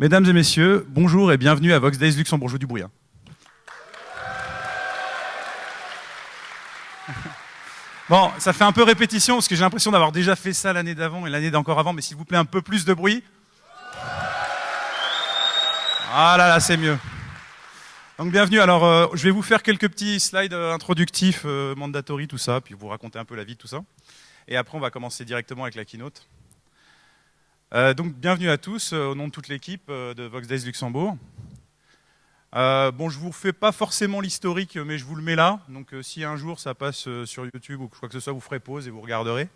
Mesdames et messieurs, bonjour et bienvenue à Vox Days Luxembourgeois du bruit. hein. Bon, ça fait un peu répétition parce que j'ai l'impression d'avoir déjà fait ça l'année d'avant et l'année d'encore avant, mais s'il vous plaît, un peu plus de bruit. Ah là là, c'est mieux. Donc bienvenue. Alors, euh, je vais vous faire quelques petits slides euh, introductifs, euh, mandatory, tout ça, puis vous raconter un peu la vie tout ça. Et après, on va commencer directement avec la keynote. Euh, donc, bienvenue à tous euh, au nom de toute l'équipe euh, de Vox Days Luxembourg. Bon, je vous refais pas forcément l'historique, mais je vous le mets là. Donc, si un jour ça passe sur YouTube ou quoi que ce soit, vous ferez pause et vous regarderez.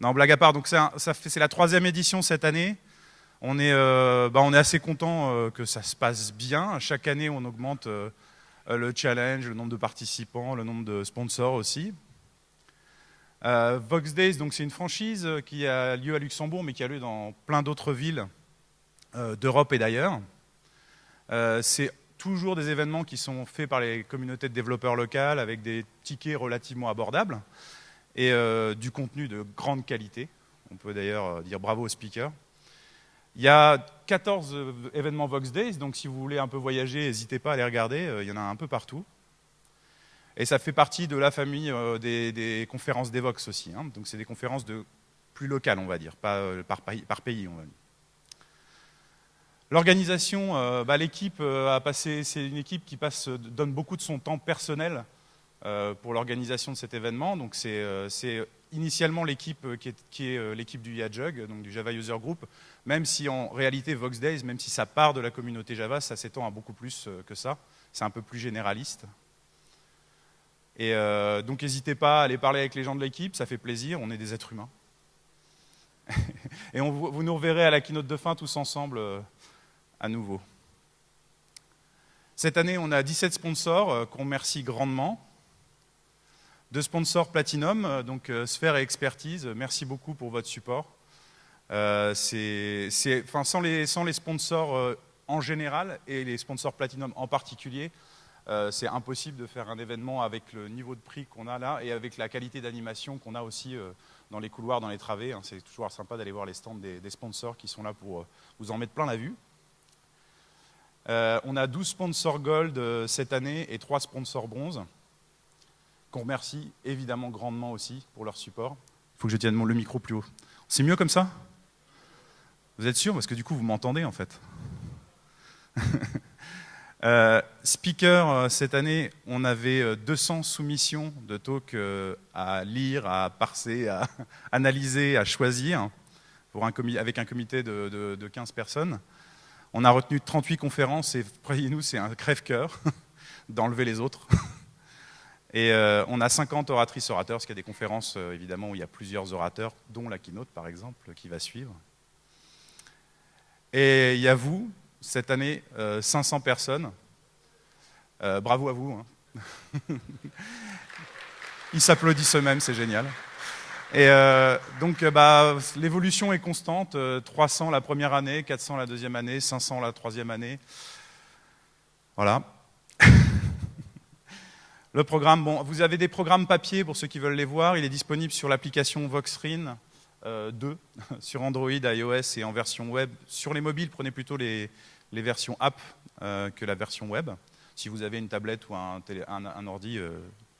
Non, blague à part. C'est la troisième édition cette année. On est, bah, on est assez content que ça se passe bien. Chaque année, on augmente le challenge, le nombre de participants, le nombre de sponsors aussi. Euh, Vox Days, c'est une franchise euh, qui a lieu à Luxembourg, mais qui a lieu dans plein d'autres villes euh, d'Europe et d'ailleurs. C'est toujours des événements qui sont faits par les communautés de développeurs locales avec des tickets relativement abordables et du contenu de grande qualité. On peut d'ailleurs dire bravo aux speakers. Il y a 14 euh, événements Vox Days, donc si vous voulez un peu voyager, n'hésitez pas à les regarder, il y en a un peu partout. Et ça fait partie de la famille euh, des, des conférences d'Evox aussi. hein. Donc c'est des conférences de plus locales, on va dire, pas euh, par, pays- on va dire. L'organisation, euh, bah, l'équipe a passé, c'est une équipe qui passe, donne beaucoup de son temps personnel pour l'organisation de cet événement. Donc c'est initialement l'équipe qui est, qui est, l'équipe du YaJug, donc du Java User Group, même si en réalité Vox Days, même si ça part de la communauté Java, ça s'étend à beaucoup plus que ça. C'est un peu plus généraliste. Et euh, donc n'hésitez pas à aller parler avec les gens de l'équipe, ça fait plaisir, on est des êtres humains. Et on, vous nous reverrez à la keynote de fin tous ensemble euh, à nouveau. Cette année, on a 17 sponsors euh, qu'on remercie grandement. Deux sponsors Platinum, donc Sphère et Expertise, merci beaucoup pour votre support. Sans, les, sponsors en général et les sponsors Platinum en particulier, euh, c'est impossible de faire un événement avec le niveau de prix qu'on a là et avec la qualité d'animation qu'on a aussi euh, dans les couloirs, dans les travées. hein. C'est toujours sympa d'aller voir les stands des, sponsors qui sont là pour euh, vous en mettre plein la vue. On a 12 sponsors gold cette année et 3 sponsors bronze, qu'on remercie évidemment grandement aussi pour leur support. Il faut que je tienne le micro plus haut. C'est mieux comme ça? Vous êtes sûr? Parce que du coup, vous m'entendez en fait. speaker, euh, cette année, on avait euh, 200 soumissions de talks euh, à lire, à parser, à analyser, à choisir, avec un comité de, de- de 15 personnes. On a retenu 38 conférences et croyez-nous, c'est un crève-cœur d'enlever les autres. Et euh, on a 50 oratrices orateurs, parce qu'il y a des conférences euh, évidemment où il y a plusieurs orateurs, dont la keynote par exemple, qui va suivre. Et il y a vous, cette année, euh, 500 personnes. Euh, bravo à vous. hein. Ils s'applaudissent eux-mêmes, c'est génial. Et euh, donc, euh, bah, l'évolution est constante. euh, 300 la première année, 400 la deuxième année, 500 la troisième année. Voilà. Le programme, bon, vous avez des programmes papier pour ceux qui veulent les voir. Il est disponible sur l'application Voxrin euh, 2 sur Android, iOS et en version web. Sur les mobiles, prenez plutôt les, versions app que la version web. Si vous avez une tablette ou un, ordi, euh,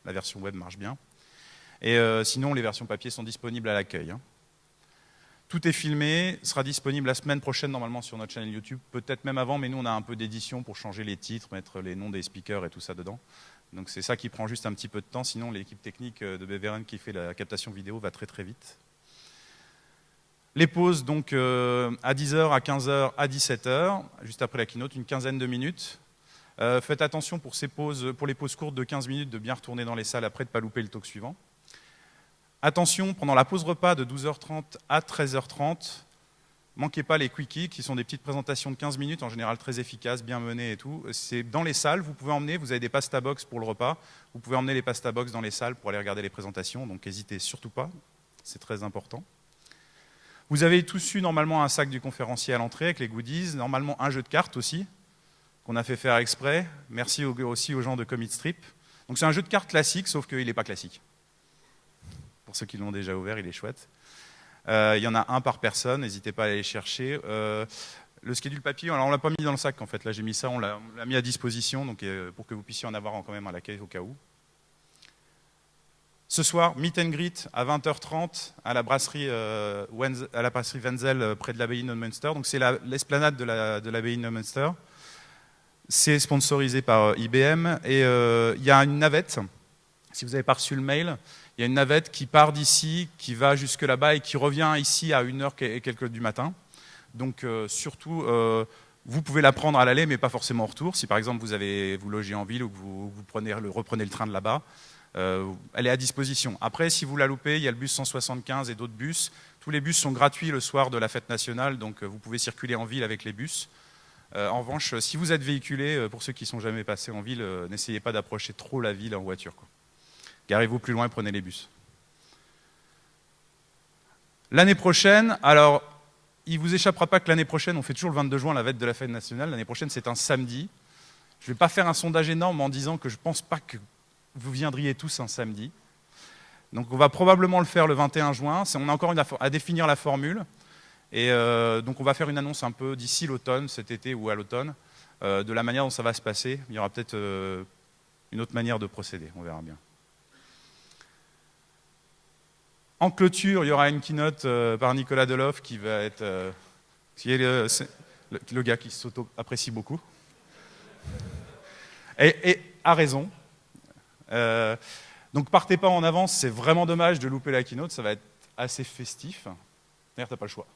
la version web marche bien. Et euh, sinon, les versions papier sont disponibles à l'accueil. hein. Tout est filmé, sera disponible la semaine prochaine normalement sur notre chaîne YouTube, peut-être même avant, mais nous on a un peu d'édition pour changer les titres, mettre les noms des speakers et tout ça dedans. Donc c'est ça qui prend juste un petit peu de temps, sinon l'équipe technique euh, de Beveren qui fait la captation vidéo va très très vite. Les pauses donc à 10h, à 15h, à 17h, juste après la keynote, une quinzaine de minutes. Euh, faites attention pour, les pauses courtes de 15 minutes de bien retourner dans les salles après, de ne pas louper le talk suivant. Attention, pendant la pause repas de 12h30 à 13h30, manquez pas les quickies qui sont des petites présentations de 15 minutes, en général très efficaces, bien menées et tout. C'est dans les salles, vous pouvez emmener, vous avez des pasta box pour le repas, vous pouvez emmener les pasta box dans les salles pour aller regarder les présentations, donc n'hésitez surtout pas, c'est très important. Vous avez tous eu normalement un sac du conférencier à l'entrée avec les goodies, normalement un jeu de cartes aussi, qu'on a fait faire exprès. Merci au- aussi aux gens de Commit Strip. Donc c'est un jeu de cartes classique, sauf qu'il n'est pas classique. Pour ceux qui l'ont déjà ouvert, il est chouette. Euh, il y en a un par personne, n'hésitez pas à aller chercher. Euh, Le schedule papier, alors on l'a pas mis dans le sac en fait. Là j'ai mis ça, on l'a mis à disposition donc, pour que vous puissiez en avoir quand même à l'accueil au cas où. Ce soir, meet and greet à 20h30 à la brasserie, euh, la Wenzel euh, près de l'abbaye de. Donc c'est l'esplanade de l'abbaye de, de Munster. C'est sponsorisé par euh, IBM et il y a une navette. Si vous n'avez pas reçu le mail, il y a une navette qui part d'ici, qui va jusque là-bas et qui revient ici à 1h et quelques du matin. Donc surtout, vous pouvez la prendre à l'aller, mais pas forcément au retour. Si par exemple vous, avez, vous logez en ville ou que vous, prenez, reprenez le train de là-bas, euh, elle est à disposition. Après, si vous la loupez, il y a le bus 175 et d'autres bus. Tous les bus sont gratuits le soir de la fête nationale, donc euh, vous pouvez circuler en ville avec les bus. Euh, en revanche, si vous êtes véhiculé, pour ceux qui ne sont jamais passés en ville, n'essayez pas d'approcher trop la ville en voiture. Garez-vous plus loin et prenez les bus. L'année prochaine, alors, il ne vous échappera pas que l'année prochaine, on fait toujours le 22 juin la fête de la fête nationale. L'année prochaine, c'est un samedi. Je ne vais pas faire un sondage énorme en disant que je ne pense pas que vous viendriez tous un samedi. Donc on va probablement le faire le 21 juin. On a encore à définir la formule. Et euh, donc on va faire une annonce un peu d'ici l'automne, cet été ou à l'automne, euh, de la manière dont ça va se passer. Il y aura peut-être euh, une autre manière de procéder, on verra bien. En clôture, il y aura une keynote par Nicolas Deloff qui va être qui est le, gars qui s'auto-apprécie beaucoup. Et, et a raison, donc partez pas en avance, c'est vraiment dommage de louper la keynote, ça va être assez festif. D'ailleurs, t'as pas le choix.